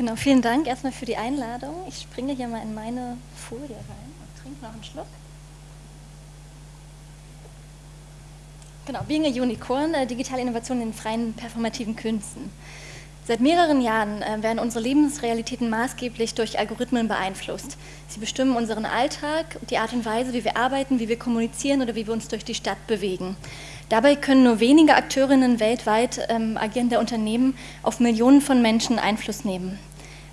Genau, vielen Dank erstmal für die Einladung. Ich springe hier mal in meine Folie rein und trinke noch einen Schluck. Genau, Being a Unicorn, äh, digitale Innovation in freien performativen Künsten. Seit mehreren Jahren äh, werden unsere Lebensrealitäten maßgeblich durch Algorithmen beeinflusst. Sie bestimmen unseren Alltag, die Art und Weise, wie wir arbeiten, wie wir kommunizieren oder wie wir uns durch die Stadt bewegen. Dabei können nur wenige Akteurinnen weltweit ähm, agierende Unternehmen auf Millionen von Menschen Einfluss nehmen.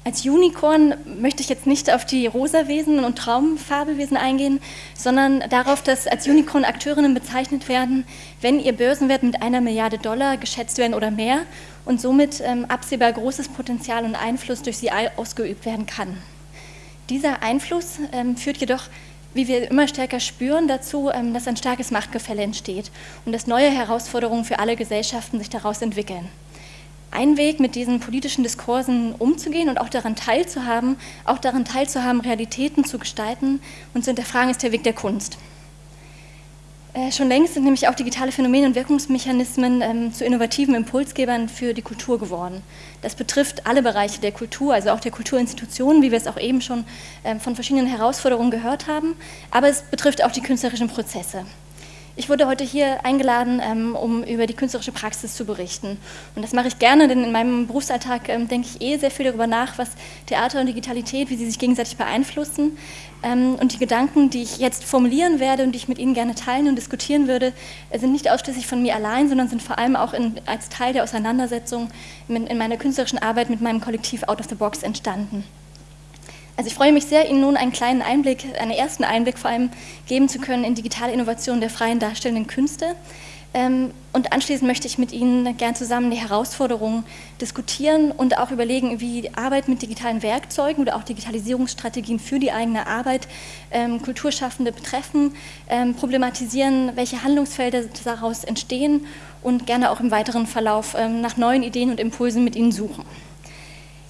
Als Unicorn möchte ich jetzt nicht auf die Rosawesen und Traumfabelwesen eingehen, sondern darauf, dass als Unicorn Akteurinnen bezeichnet werden, wenn ihr Börsenwert mit einer Milliarde Dollar geschätzt werden oder mehr und somit ähm, absehbar großes Potenzial und Einfluss durch sie ausgeübt werden kann. Dieser Einfluss ähm, führt jedoch, wie wir immer stärker spüren, dazu, ähm, dass ein starkes Machtgefälle entsteht und dass neue Herausforderungen für alle Gesellschaften sich daraus entwickeln ein Weg, mit diesen politischen Diskursen umzugehen und auch daran teilzuhaben, auch daran teilzuhaben, Realitäten zu gestalten und zu hinterfragen, ist der Weg der Kunst. Äh, schon längst sind nämlich auch digitale Phänomene und Wirkungsmechanismen ähm, zu innovativen Impulsgebern für die Kultur geworden. Das betrifft alle Bereiche der Kultur, also auch der Kulturinstitutionen, wie wir es auch eben schon ähm, von verschiedenen Herausforderungen gehört haben, aber es betrifft auch die künstlerischen Prozesse. Ich wurde heute hier eingeladen, ähm, um über die künstlerische Praxis zu berichten. Und das mache ich gerne, denn in meinem Berufsalltag ähm, denke ich eh sehr viel darüber nach, was Theater und Digitalität, wie sie sich gegenseitig beeinflussen. Ähm, und die Gedanken, die ich jetzt formulieren werde und die ich mit Ihnen gerne teilen und diskutieren würde, äh, sind nicht ausschließlich von mir allein, sondern sind vor allem auch in, als Teil der Auseinandersetzung in, in meiner künstlerischen Arbeit mit meinem Kollektiv Out of the Box entstanden. Also ich freue mich sehr, Ihnen nun einen kleinen Einblick, einen ersten Einblick vor allem geben zu können in digitale Innovationen der freien darstellenden Künste. Ähm, und anschließend möchte ich mit Ihnen gern zusammen die Herausforderungen diskutieren und auch überlegen, wie Arbeit mit digitalen Werkzeugen oder auch Digitalisierungsstrategien für die eigene Arbeit ähm, Kulturschaffende betreffen, ähm, problematisieren, welche Handlungsfelder daraus entstehen und gerne auch im weiteren Verlauf nach neuen Ideen und Impulsen mit Ihnen suchen.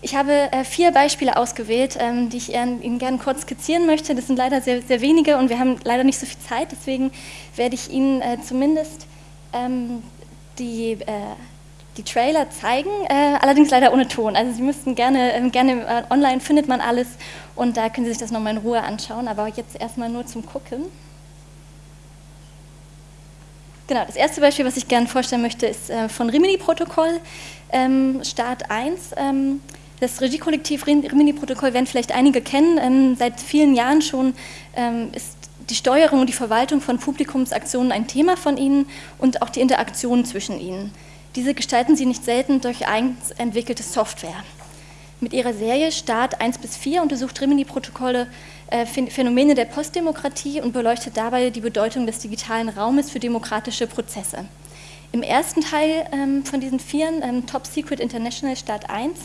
Ich habe äh, vier Beispiele ausgewählt, ähm, die ich Ihnen gerne kurz skizzieren möchte. Das sind leider sehr, sehr wenige und wir haben leider nicht so viel Zeit, deswegen werde ich Ihnen äh, zumindest ähm, die, äh, die Trailer zeigen, allerdings leider ohne Ton. Also Sie müssten gerne, ähm, gerne online findet man alles und da können Sie sich das nochmal in Ruhe anschauen, aber jetzt erstmal nur zum Gucken. Genau, das erste Beispiel, was ich gerne vorstellen möchte, ist von Rimini-Protokoll, Start 1. Das Regiekollektiv Rimini-Protokoll werden vielleicht einige kennen. Ähm, seit vielen Jahren schon ähm, ist die Steuerung und die Verwaltung von Publikumsaktionen ein Thema von ihnen und auch die Interaktion zwischen ihnen. Diese gestalten sie nicht selten durch eigens entwickelte Software. Mit ihrer Serie Start 1 bis 4 untersucht Rimini-Protokolle äh, Phänomene der Postdemokratie und beleuchtet dabei die Bedeutung des digitalen Raumes für demokratische Prozesse. Im ersten Teil ähm, von diesen Vieren, Top Secret International Start 1,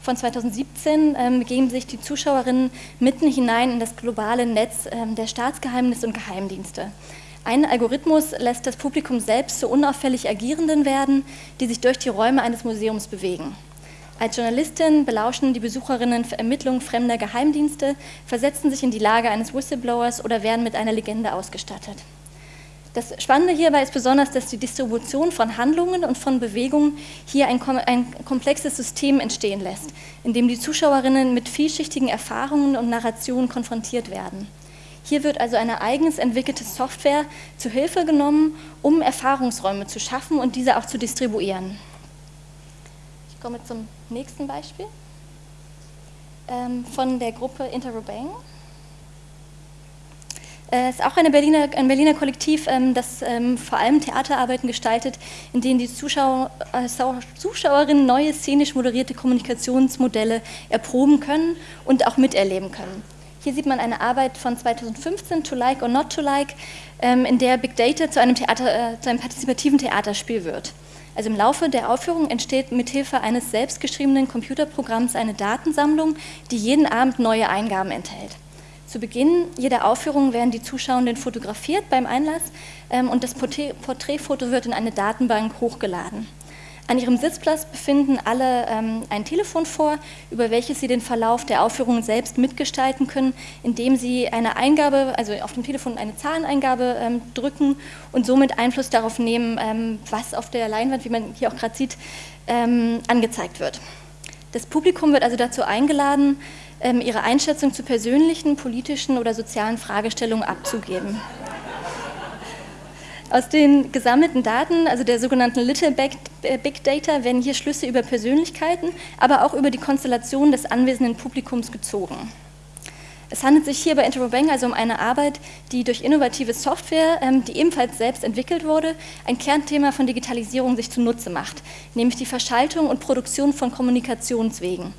von 2017 ähm, begeben sich die Zuschauerinnen mitten hinein in das globale Netz ähm, der Staatsgeheimnisse und Geheimdienste. Ein Algorithmus lässt das Publikum selbst zu unauffällig Agierenden werden, die sich durch die Räume eines Museums bewegen. Als Journalistin belauschen die Besucherinnen Ermittlungen fremder Geheimdienste, versetzen sich in die Lage eines Whistleblowers oder werden mit einer Legende ausgestattet. Das Spannende hierbei ist besonders, dass die Distribution von Handlungen und von Bewegungen hier ein, ein, komplexes System entstehen lässt, in dem die Zuschauerinnen mit vielschichtigen Erfahrungen und Narrationen konfrontiert werden. Hier wird also eine eigens entwickelte Software zu Hilfe genommen, um Erfahrungsräume zu schaffen und diese auch zu distribuieren. Ich komme zum nächsten Beispiel ähm, von der Gruppe Interrobang. Es ist auch Berliner, ein Berliner Kollektiv, ähm, das ähm, vor allem Theaterarbeiten gestaltet, in denen die Zuschauer, äh, Zuschauerinnen neue szenisch moderierte Kommunikationsmodelle erproben können und auch miterleben können. Hier sieht man eine Arbeit von 2015, To Like or Not to Like, ähm, in der Big Data zu einem, Theater, äh, zu einem partizipativen Theaterspiel wird. Also im Laufe der Aufführung entsteht mithilfe eines selbstgeschriebenen Computerprogramms eine Datensammlung, die jeden Abend neue Eingaben enthält. Zu Beginn jeder Aufführung werden die Zuschauenden fotografiert beim Einlass ähm, und das Porträtfoto wird in eine Datenbank hochgeladen. An ihrem Sitzplatz befinden alle ähm, ein Telefon vor, über welches sie den Verlauf der Aufführung selbst mitgestalten können, indem sie eine Eingabe, also auf dem Telefon eine Zahleneingabe ähm, drücken und somit Einfluss darauf nehmen, was auf der Leinwand, wie man hier auch gerade sieht, angezeigt wird. Das Publikum wird also dazu eingeladen, ähm, ihre Einschätzung zu persönlichen, politischen oder sozialen Fragestellungen abzugeben. Aus den gesammelten Daten, also der sogenannten Little äh, Big Data, werden hier Schlüsse über Persönlichkeiten, aber auch über die Konstellation des anwesenden Publikums gezogen. Es handelt sich hier bei Interrobang also um eine Arbeit, die durch innovative Software, ähm, die ebenfalls selbst entwickelt wurde, ein Kernthema von Digitalisierung sich zunutze macht, nämlich die Verschaltung und Produktion von Kommunikationswegen.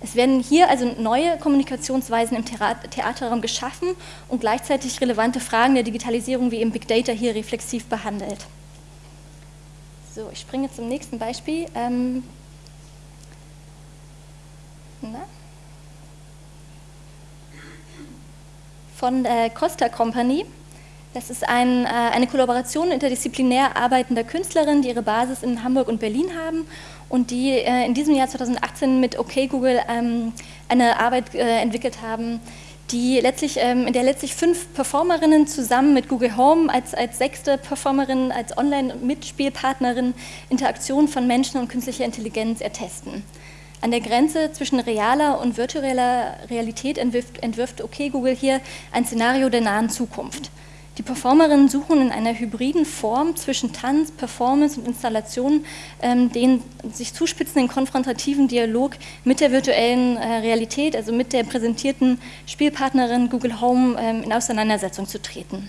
Es werden hier also neue Kommunikationsweisen im Theaterraum geschaffen und gleichzeitig relevante Fragen der Digitalisierung wie im Big Data hier reflexiv behandelt. So, ich springe zum nächsten Beispiel. Ähm, Von der Costa Company. Das ist ein, äh, eine Kollaboration interdisziplinär arbeitender Künstlerinnen, die ihre Basis in Hamburg und Berlin haben und die äh, in diesem Jahr 2018 mit OK Google ähm, eine Arbeit äh, entwickelt haben, die letztlich, ähm, in der letztlich fünf Performerinnen zusammen mit Google Home als, als sechste Performerin, als Online-Mitspielpartnerin Interaktion von Menschen und künstlicher Intelligenz ertesten. An der Grenze zwischen realer und virtueller Realität entwirft, entwirft OK Google hier ein Szenario der nahen Zukunft. Die Performerinnen suchen in einer hybriden Form zwischen Tanz, Performance und Installation ähm, den sich zuspitzenden konfrontativen Dialog mit der virtuellen äh, Realität, also mit der präsentierten Spielpartnerin Google Home ähm, in Auseinandersetzung zu treten.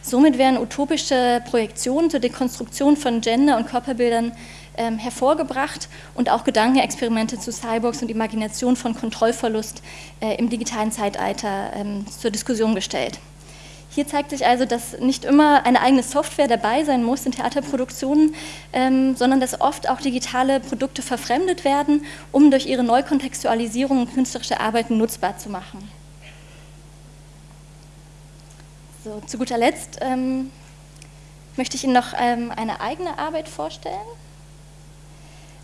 Somit werden utopische Projektionen zur Dekonstruktion von Gender- und Körperbildern ähm, hervorgebracht und auch Gedankenexperimente zu Cyborgs und Imagination von Kontrollverlust äh, im digitalen Zeitalter ähm, zur Diskussion gestellt. Hier zeigt sich also, dass nicht immer eine eigene Software dabei sein muss in Theaterproduktionen, ähm, sondern dass oft auch digitale Produkte verfremdet werden, um durch ihre Neukontextualisierung künstlerische Arbeiten nutzbar zu machen. So, zu guter Letzt ähm, möchte ich Ihnen noch ähm, eine eigene Arbeit vorstellen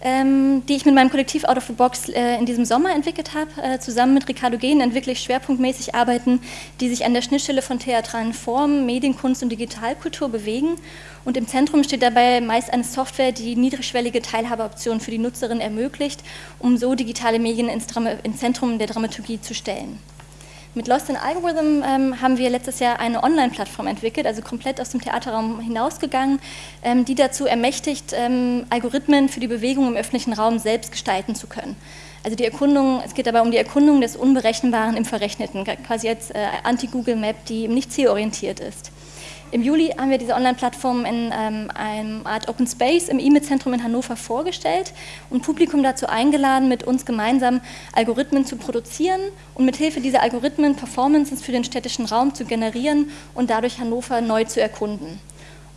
die ich mit meinem Kollektiv Out of the Box äh, in diesem Sommer entwickelt habe. Äh, zusammen mit Ricardo Gehn entwickle ich schwerpunktmäßig Arbeiten, die sich an der Schnittstelle von theatralen Formen, Medienkunst und Digitalkultur bewegen. Und im Zentrum steht dabei meist eine Software, die niedrigschwellige Teilhabeoptionen für die Nutzerin ermöglicht, um so digitale Medien ins, ins Zentrum der Dramaturgie zu stellen. Mit Lost in Algorithm ähm, haben wir letztes Jahr eine Online-Plattform entwickelt, also komplett aus dem Theaterraum hinausgegangen, ähm, die dazu ermächtigt, ähm, Algorithmen für die Bewegung im öffentlichen Raum selbst gestalten zu können. Also die Erkundung, es geht dabei um die Erkundung des Unberechenbaren im Verrechneten, quasi als äh, Anti-Google-Map, die nicht zielorientiert ist. Im Juli haben wir diese Online-Plattform in ähm, einem Art Open Space im E-Mail-Zentrum in Hannover vorgestellt und Publikum dazu eingeladen, mit uns gemeinsam Algorithmen zu produzieren und mit Hilfe dieser Algorithmen Performances für den städtischen Raum zu generieren und dadurch Hannover neu zu erkunden.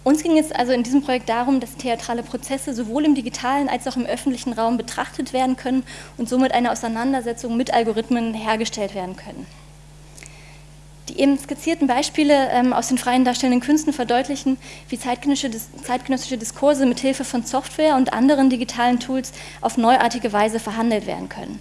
Uns ging es also in diesem Projekt darum, dass theatrale Prozesse sowohl im digitalen als auch im öffentlichen Raum betrachtet werden können und somit eine Auseinandersetzung mit Algorithmen hergestellt werden können. Die eben skizzierten Beispiele ähm, aus den freien darstellenden Künsten verdeutlichen, wie zeitgenössische, zeitgenössische Diskurse mit Hilfe von Software und anderen digitalen Tools auf neuartige Weise verhandelt werden können.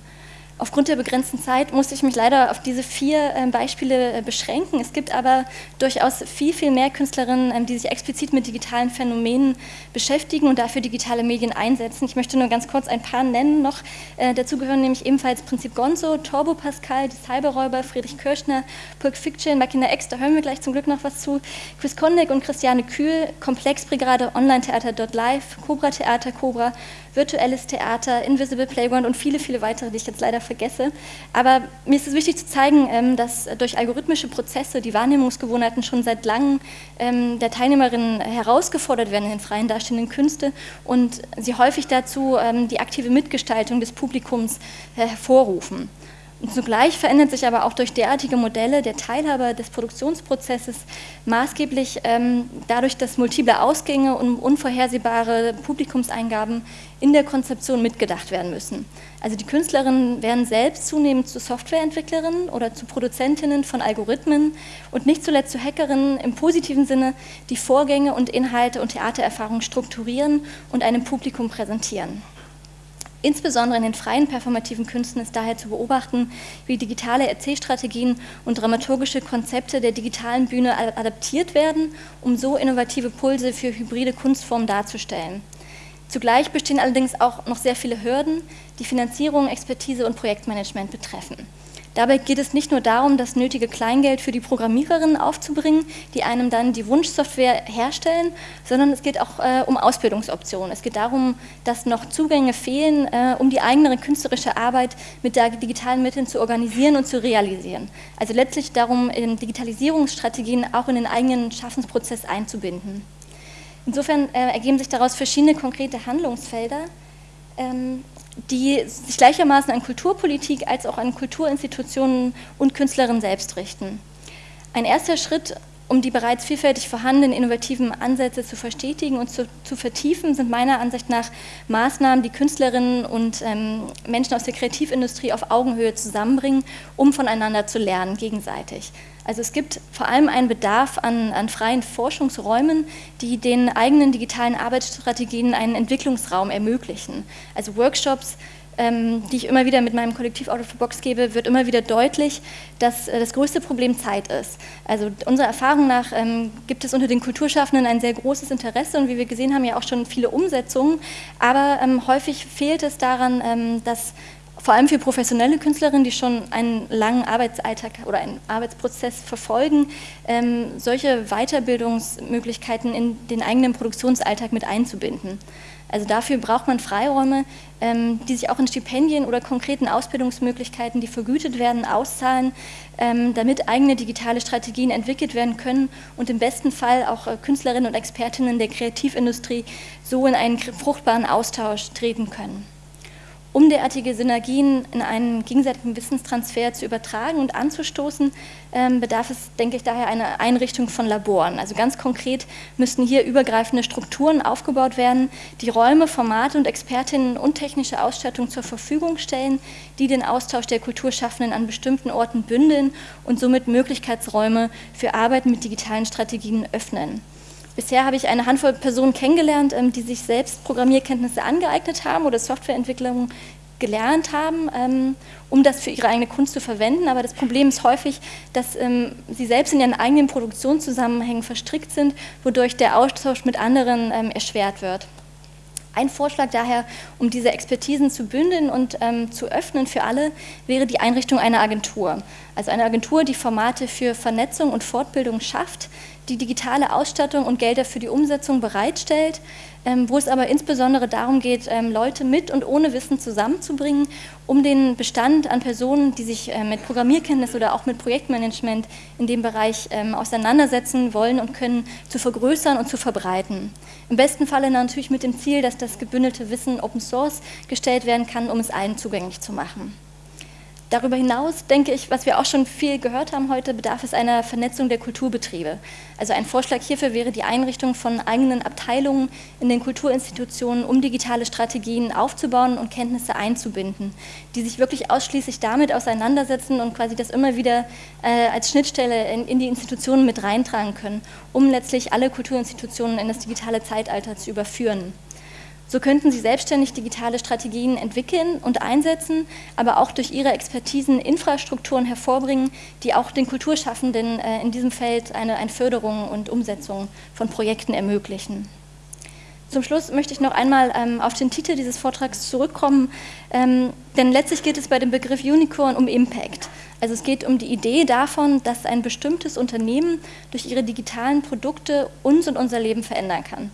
Aufgrund der begrenzten Zeit musste ich mich leider auf diese vier ähm, Beispiele äh, beschränken. Es gibt aber durchaus viel, viel mehr Künstlerinnen, ähm, die sich explizit mit digitalen Phänomenen beschäftigen und dafür digitale Medien einsetzen. Ich möchte nur ganz kurz ein paar nennen noch. Äh, dazu gehören nämlich ebenfalls Prinzip Gonzo, Turbo Pascal, die Cyberräuber, Friedrich Kirschner, Pulp Fiction, Makina X, da hören wir gleich zum Glück noch was zu, Chris Kondek und Christiane Kühl, Komplexbrigade, Online-Theater.live, Cobra Theater, Cobra, Virtuelles Theater, Invisible Playground und viele, viele weitere, die ich jetzt leider vergesse. Aber mir ist es wichtig zu zeigen, ähm, dass durch algorithmische Prozesse die Wahrnehmungsgewohnheiten schon seit langem ähm, der Teilnehmerinnen herausgefordert werden in den freien darstellenden Künste und sie häufig dazu ähm, die aktive Mitgestaltung des Publikums äh, hervorrufen. Und zugleich verändert sich aber auch durch derartige Modelle der Teilhaber des Produktionsprozesses maßgeblich ähm, dadurch, dass multiple Ausgänge und unvorhersehbare Publikumseingaben in der Konzeption mitgedacht werden müssen. Also die Künstlerinnen werden selbst zunehmend zu Softwareentwicklerinnen oder zu Produzentinnen von Algorithmen und nicht zuletzt zu Hackerinnen im positiven Sinne, die Vorgänge und Inhalte und Theatererfahrungen strukturieren und einem Publikum präsentieren. Insbesondere in den freien performativen Künsten ist daher zu beobachten, wie digitale Erzählstrategien und dramaturgische Konzepte der digitalen Bühne adaptiert werden, um so innovative Pulse für hybride Kunstformen darzustellen. Zugleich bestehen allerdings auch noch sehr viele Hürden, die Finanzierung, Expertise und Projektmanagement betreffen. Dabei geht es nicht nur darum, das nötige Kleingeld für die Programmiererinnen aufzubringen, die einem dann die Wunschsoftware herstellen, sondern es geht auch äh, um Ausbildungsoptionen. Es geht darum, dass noch Zugänge fehlen, äh, um die eigene künstlerische Arbeit mit digitalen Mitteln zu organisieren und zu realisieren. Also letztlich darum, Digitalisierungsstrategien auch in den eigenen Schaffensprozess einzubinden. Insofern äh, ergeben sich daraus verschiedene konkrete Handlungsfelder, ähm, die sich gleichermaßen an Kulturpolitik als auch an Kulturinstitutionen und Künstlerinnen selbst richten. Ein erster Schritt, um die bereits vielfältig vorhandenen innovativen Ansätze zu verstetigen und zu, zu vertiefen, sind meiner Ansicht nach Maßnahmen, die Künstlerinnen und ähm, Menschen aus der Kreativindustrie auf Augenhöhe zusammenbringen, um voneinander zu lernen, gegenseitig. Also es gibt vor allem einen Bedarf an, an, freien Forschungsräumen, die den eigenen digitalen Arbeitsstrategien einen Entwicklungsraum ermöglichen. Also Workshops, die ich immer wieder mit meinem Kollektiv Out of the Box gebe, wird immer wieder deutlich, dass äh, das größte Problem Zeit ist. Also unserer Erfahrung nach ähm, gibt es unter den Kulturschaffenden ein sehr großes Interesse und wie wir gesehen haben, ja auch schon viele Umsetzungen, aber ähm, häufig fehlt es daran, ähm, dass vor allem für professionelle Künstlerinnen, die schon einen langen Arbeitsalltag oder einen Arbeitsprozess verfolgen, ähm, solche Weiterbildungsmöglichkeiten in den eigenen Produktionsalltag mit einzubinden. Also dafür braucht man Freiräume, ähm, die sich auch in Stipendien oder konkreten Ausbildungsmöglichkeiten, die vergütet werden, auszahlen, ähm, damit eigene digitale Strategien entwickelt werden können und im besten Fall auch äh, Künstlerinnen und Expertinnen der Kreativindustrie so in einen fruchtbaren Austausch treten können. Um derartige Synergien in einen gegenseitigen Wissenstransfer zu übertragen und anzustoßen, ähm, bedarf es, denke ich, daher einer Einrichtung von Laboren. Also ganz konkret müssten hier übergreifende Strukturen aufgebaut werden, die Räume, Formate und Expertinnen und technische Ausstattung zur Verfügung stellen, die den Austausch der Kulturschaffenden an bestimmten Orten bündeln und somit Möglichkeitsräume für Arbeit mit digitalen Strategien öffnen. Bisher habe ich eine Handvoll Personen kennengelernt, ähm, die sich selbst Programmierkenntnisse angeeignet haben oder Softwareentwicklung gelernt haben, ähm, um das für ihre eigene Kunst zu verwenden. Aber das Problem ist häufig, dass ähm, sie selbst in ihren eigenen Produktionszusammenhängen verstrickt sind, wodurch der Austausch mit anderen erschwert wird. Ein Vorschlag daher, um diese Expertisen zu bündeln und ähm, zu öffnen für alle, wäre die Einrichtung einer Agentur. Also eine Agentur, die Formate für Vernetzung und Fortbildung schafft, die digitale Ausstattung und Gelder für die Umsetzung bereitstellt, ähm, wo es aber insbesondere darum geht, ähm, Leute mit und ohne Wissen zusammenzubringen, um den Bestand an Personen, die sich äh, mit Programmierkenntnis oder auch mit Projektmanagement in dem Bereich ähm, auseinandersetzen wollen und können, zu vergrößern und zu verbreiten. Im besten Falle natürlich mit dem Ziel, dass das gebündelte Wissen Open Source gestellt werden kann, um es allen zugänglich zu machen. Darüber hinaus denke ich, was wir auch schon viel gehört haben heute, bedarf es einer Vernetzung der Kulturbetriebe. Also ein Vorschlag hierfür wäre die Einrichtung von eigenen Abteilungen in den Kulturinstitutionen, um digitale Strategien aufzubauen und Kenntnisse einzubinden, die sich wirklich ausschließlich damit auseinandersetzen und quasi das immer wieder äh, als Schnittstelle in, in die Institutionen mit reintragen können, um letztlich alle Kulturinstitutionen in das digitale Zeitalter zu überführen. So könnten sie selbstständig digitale Strategien entwickeln und einsetzen, aber auch durch ihre Expertisen Infrastrukturen hervorbringen, die auch den Kulturschaffenden äh, in diesem Feld eine, Förderung und Umsetzung von Projekten ermöglichen. Zum Schluss möchte ich noch einmal ähm, auf den Titel dieses Vortrags zurückkommen, ähm, denn letztlich geht es bei dem Begriff Unicorn um Impact. Also es geht um die Idee davon, dass ein bestimmtes Unternehmen durch ihre digitalen Produkte uns und unser Leben verändern kann.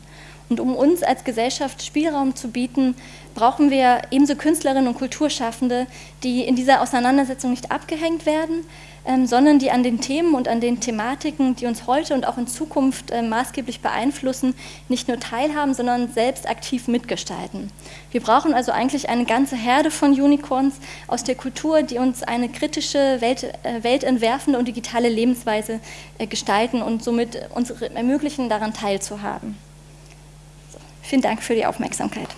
Und um uns als Gesellschaft Spielraum zu bieten, brauchen wir ebenso Künstlerinnen und Kulturschaffende, die in dieser Auseinandersetzung nicht abgehängt werden, ähm, sondern die an den Themen und an den Thematiken, die uns heute und auch in Zukunft äh, maßgeblich beeinflussen, nicht nur teilhaben, sondern selbst aktiv mitgestalten. Wir brauchen also eigentlich eine ganze Herde von Unicorns aus der Kultur, die uns eine kritische, Welt, äh, weltentwerfende und digitale Lebensweise äh, gestalten und somit uns ermöglichen, daran teilzuhaben. Vielen Dank für die Aufmerksamkeit.